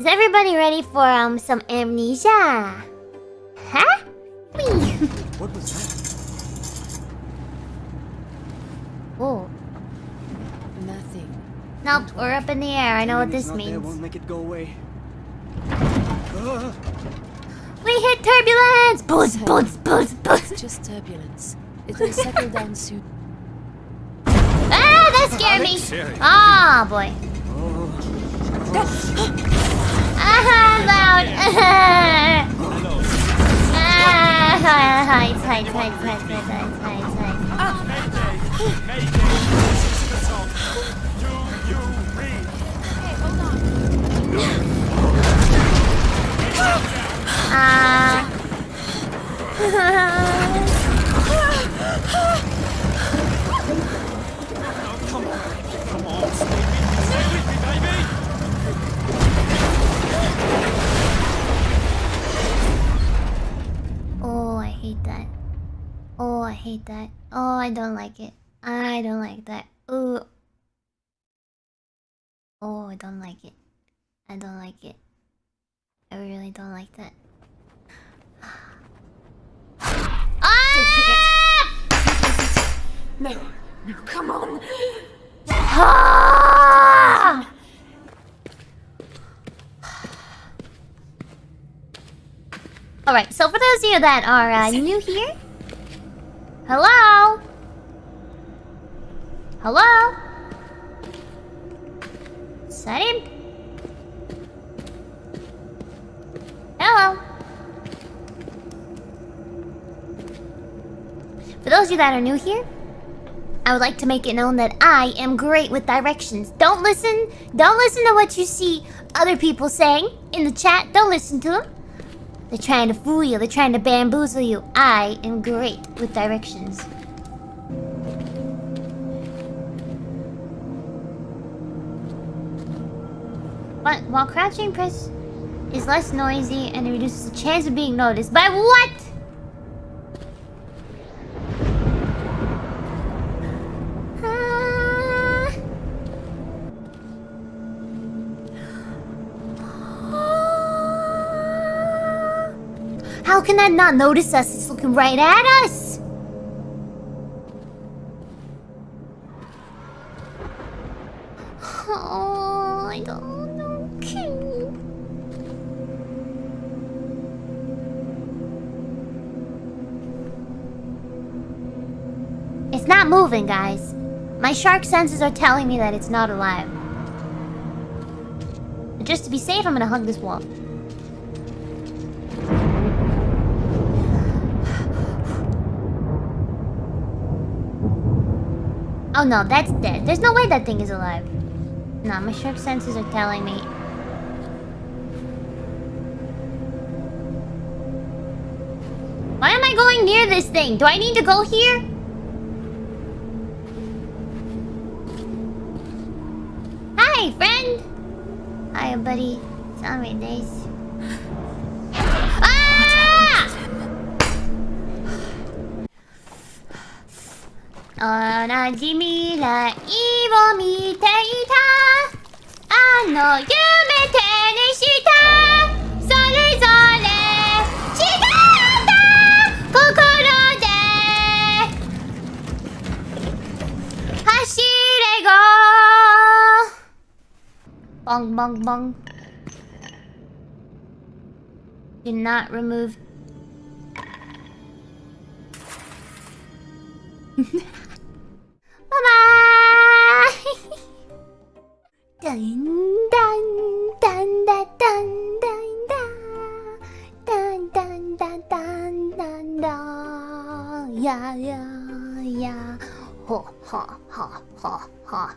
Is everybody ready for um some amnesia? Huh? Whee! What was that? Oh. Nothing. Nope, we're up in the air. I know what this not there means. won't make it go away. Ah, We hit turbulence! Buzz, buzz, buzz, buzz. It's just turbulence. It'll settle down soon. Ah, that scared me. Serious. Ah, boy. oh, hide, hide, hide, hide, hide, hide, hide, hide. Ah. Hate that. Oh, I hate that. Oh, I don't like it. I don't like that. Ooh. Oh, I don't like it. I don't like it. I really don't like that. ah! No, no, come on. Ah! Alright, so for those of you that are uh, new here, hello? Hello? Is? Hello? For those of you that are new here, I would like to make it known that I am great with directions. Don't listen. Don't listen to what you see other people saying in the chat. Don't listen to them. They're trying to fool you. They're trying to bamboozle you. I am great with directions. But while crouching, press is less noisy and it reduces the chance of being noticed. By what? How can that not notice us? It's looking right at us. Oh, I don't know. It's not moving, guys. My shark senses are telling me that it's not alive. Just to be safe, I'm gonna hug this wall. Oh no, that's dead. There's no way that thing is alive. No, my shark senses are telling me. Why am I going near this thing? Do I need to go here? Hi, friend! Hiya, buddy. Sound right おなじ未来を見ていた。あの夢手にした。それぞれ違った。心で走れ go Bong bong bong Do not remove. 啦啦呀呀呀，哈哈哈哈哈哈。